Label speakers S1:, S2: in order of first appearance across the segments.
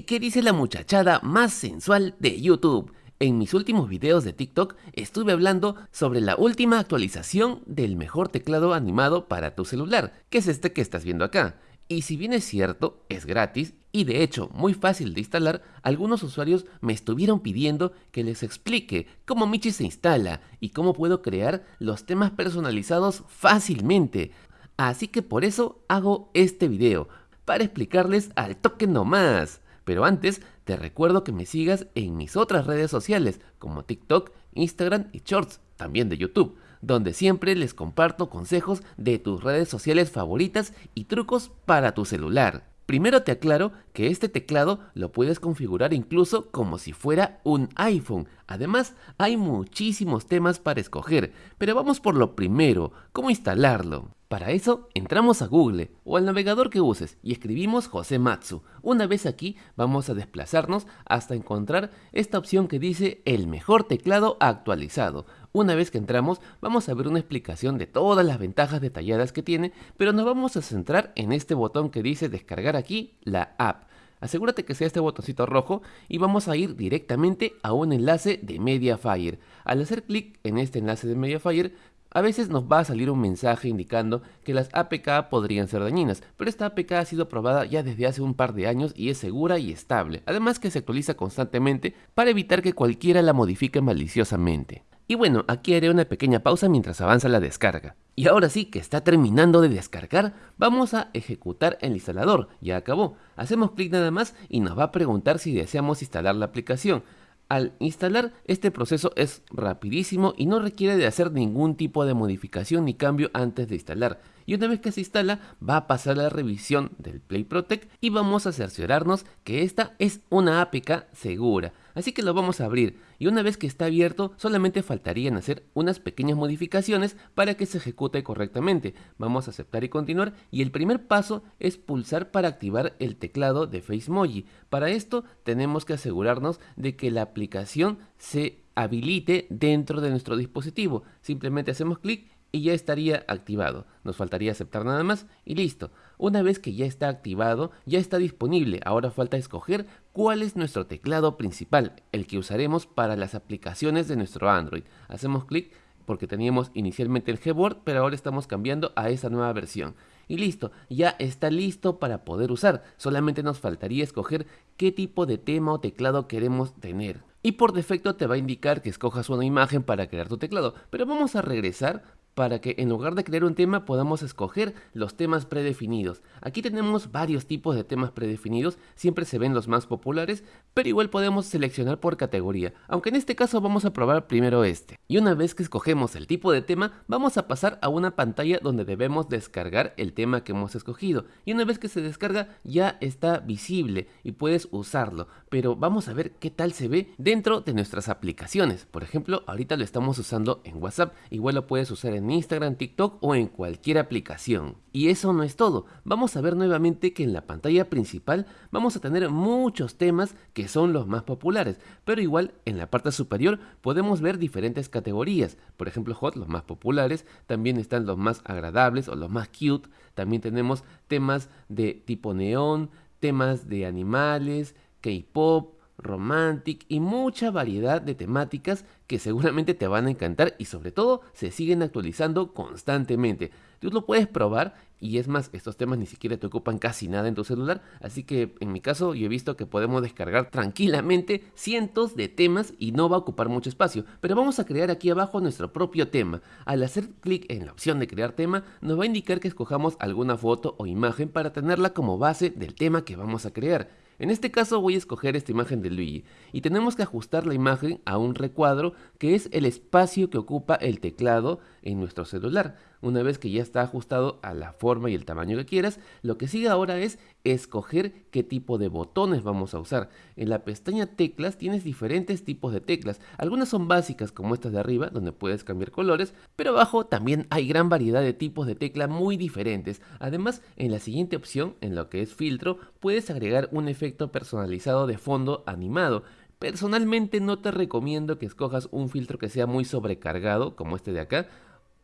S1: Hey, ¿qué dice la muchachada más sensual de YouTube? En mis últimos videos de TikTok estuve hablando sobre la última actualización del mejor teclado animado para tu celular, que es este que estás viendo acá. Y si bien es cierto, es gratis y de hecho muy fácil de instalar, algunos usuarios me estuvieron pidiendo que les explique cómo Michi se instala y cómo puedo crear los temas personalizados fácilmente. Así que por eso hago este video, para explicarles al toque nomás. Pero antes, te recuerdo que me sigas en mis otras redes sociales como TikTok, Instagram y Shorts, también de YouTube, donde siempre les comparto consejos de tus redes sociales favoritas y trucos para tu celular. Primero te aclaro que este teclado lo puedes configurar incluso como si fuera un iPhone. Además, hay muchísimos temas para escoger, pero vamos por lo primero, cómo instalarlo. Para eso, entramos a Google o al navegador que uses y escribimos José Matsu. Una vez aquí, vamos a desplazarnos hasta encontrar esta opción que dice el mejor teclado actualizado. Una vez que entramos, vamos a ver una explicación de todas las ventajas detalladas que tiene, pero nos vamos a centrar en este botón que dice descargar aquí la app. Asegúrate que sea este botoncito rojo y vamos a ir directamente a un enlace de Mediafire. Al hacer clic en este enlace de Mediafire, a veces nos va a salir un mensaje indicando que las APK podrían ser dañinas, pero esta APK ha sido probada ya desde hace un par de años y es segura y estable, además que se actualiza constantemente para evitar que cualquiera la modifique maliciosamente. Y bueno, aquí haré una pequeña pausa mientras avanza la descarga. Y ahora sí que está terminando de descargar, vamos a ejecutar el instalador, ya acabó. Hacemos clic nada más y nos va a preguntar si deseamos instalar la aplicación. Al instalar, este proceso es rapidísimo y no requiere de hacer ningún tipo de modificación ni cambio antes de instalar. Y una vez que se instala, va a pasar la revisión del Play Protect y vamos a cerciorarnos que esta es una APK segura. Así que lo vamos a abrir y una vez que está abierto solamente faltarían hacer unas pequeñas modificaciones para que se ejecute correctamente. Vamos a aceptar y continuar y el primer paso es pulsar para activar el teclado de FaceMoji. Para esto tenemos que asegurarnos de que la aplicación se habilite dentro de nuestro dispositivo. Simplemente hacemos clic y ya estaría activado. Nos faltaría aceptar nada más y listo. Una vez que ya está activado, ya está disponible. Ahora falta escoger cuál es nuestro teclado principal, el que usaremos para las aplicaciones de nuestro Android. Hacemos clic porque teníamos inicialmente el Gboard, pero ahora estamos cambiando a esa nueva versión. Y listo, ya está listo para poder usar. Solamente nos faltaría escoger qué tipo de tema o teclado queremos tener. Y por defecto te va a indicar que escojas una imagen para crear tu teclado. Pero vamos a regresar para que en lugar de crear un tema podamos escoger los temas predefinidos. Aquí tenemos varios tipos de temas predefinidos, siempre se ven los más populares, pero igual podemos seleccionar por categoría, aunque en este caso vamos a probar primero este. Y una vez que escogemos el tipo de tema, vamos a pasar a una pantalla donde debemos descargar el tema que hemos escogido. Y una vez que se descarga ya está visible y puedes usarlo, pero vamos a ver qué tal se ve dentro de nuestras aplicaciones. Por ejemplo, ahorita lo estamos usando en WhatsApp, igual lo puedes usar en en Instagram, TikTok o en cualquier aplicación. Y eso no es todo, vamos a ver nuevamente que en la pantalla principal vamos a tener muchos temas que son los más populares, pero igual en la parte superior podemos ver diferentes categorías, por ejemplo Hot, los más populares, también están los más agradables o los más cute, también tenemos temas de tipo neón, temas de animales, K-pop, romantic y mucha variedad de temáticas que seguramente te van a encantar y sobre todo se siguen actualizando constantemente. Tú lo puedes probar y es más, estos temas ni siquiera te ocupan casi nada en tu celular, así que en mi caso yo he visto que podemos descargar tranquilamente cientos de temas y no va a ocupar mucho espacio, pero vamos a crear aquí abajo nuestro propio tema. Al hacer clic en la opción de crear tema, nos va a indicar que escojamos alguna foto o imagen para tenerla como base del tema que vamos a crear. En este caso voy a escoger esta imagen de Luigi y tenemos que ajustar la imagen a un recuadro que es el espacio que ocupa el teclado en nuestro celular. Una vez que ya está ajustado a la forma y el tamaño que quieras, lo que sigue ahora es escoger qué tipo de botones vamos a usar. En la pestaña teclas tienes diferentes tipos de teclas. Algunas son básicas como estas de arriba, donde puedes cambiar colores, pero abajo también hay gran variedad de tipos de tecla muy diferentes. Además, en la siguiente opción, en lo que es filtro, puedes agregar un efecto personalizado de fondo animado. Personalmente no te recomiendo que escojas un filtro que sea muy sobrecargado, como este de acá,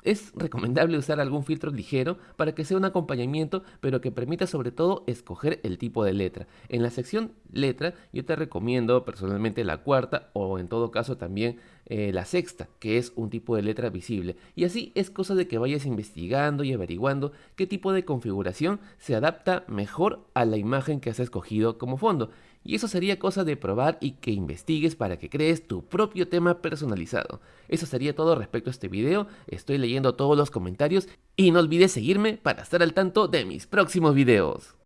S1: es recomendable usar algún filtro ligero para que sea un acompañamiento, pero que permita sobre todo escoger el tipo de letra. En la sección letra yo te recomiendo personalmente la cuarta o en todo caso también eh, la sexta, que es un tipo de letra visible. Y así es cosa de que vayas investigando y averiguando qué tipo de configuración se adapta mejor a la imagen que has escogido como fondo. Y eso sería cosa de probar y que investigues para que crees tu propio tema personalizado. Eso sería todo respecto a este video, estoy leyendo todos los comentarios y no olvides seguirme para estar al tanto de mis próximos videos.